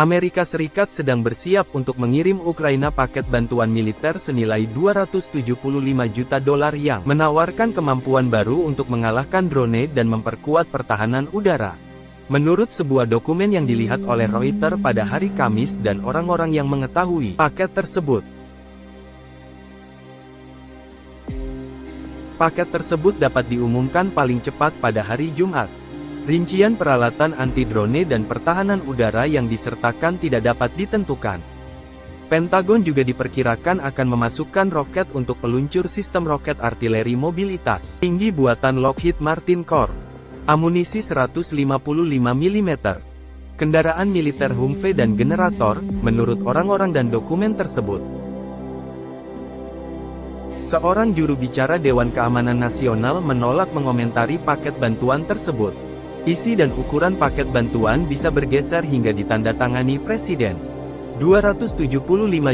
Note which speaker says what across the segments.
Speaker 1: Amerika Serikat sedang bersiap untuk mengirim Ukraina paket bantuan militer senilai 275 juta dolar yang menawarkan kemampuan baru untuk mengalahkan drone dan memperkuat pertahanan udara. Menurut sebuah dokumen yang dilihat oleh Reuters pada hari Kamis dan orang-orang yang mengetahui paket tersebut, Paket tersebut dapat diumumkan paling cepat pada hari Jumat. Rincian peralatan anti-drone dan pertahanan udara yang disertakan tidak dapat ditentukan. Pentagon juga diperkirakan akan memasukkan roket untuk peluncur sistem roket artileri mobilitas tinggi buatan Lockheed Martin Corp. Amunisi 155 mm. Kendaraan militer Humvee dan generator, menurut orang-orang dan dokumen tersebut. Seorang juru bicara Dewan Keamanan Nasional menolak mengomentari paket bantuan tersebut. Isi dan ukuran paket bantuan bisa bergeser hingga ditandatangani Presiden. 275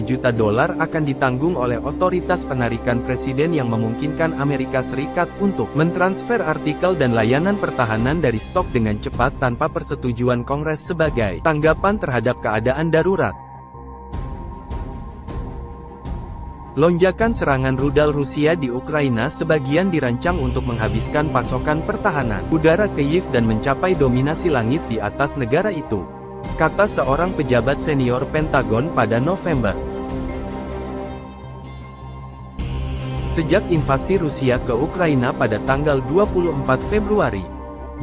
Speaker 1: juta dolar akan ditanggung oleh otoritas penarikan presiden yang memungkinkan Amerika Serikat untuk mentransfer artikel dan layanan pertahanan dari stok dengan cepat tanpa persetujuan Kongres sebagai tanggapan terhadap keadaan darurat. Lonjakan serangan rudal Rusia di Ukraina sebagian dirancang untuk menghabiskan pasokan pertahanan udara Kyiv dan mencapai dominasi langit di atas negara itu. Kata seorang pejabat senior Pentagon pada November. Sejak invasi Rusia ke Ukraina pada tanggal 24 Februari,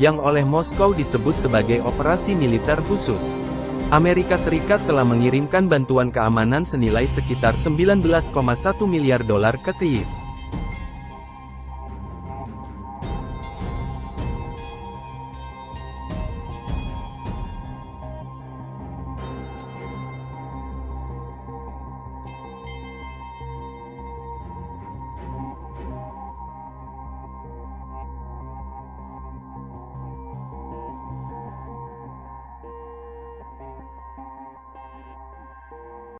Speaker 1: yang oleh Moskow disebut sebagai operasi militer khusus. Amerika Serikat telah mengirimkan bantuan keamanan senilai sekitar 19,1 miliar dolar ke Kyiv.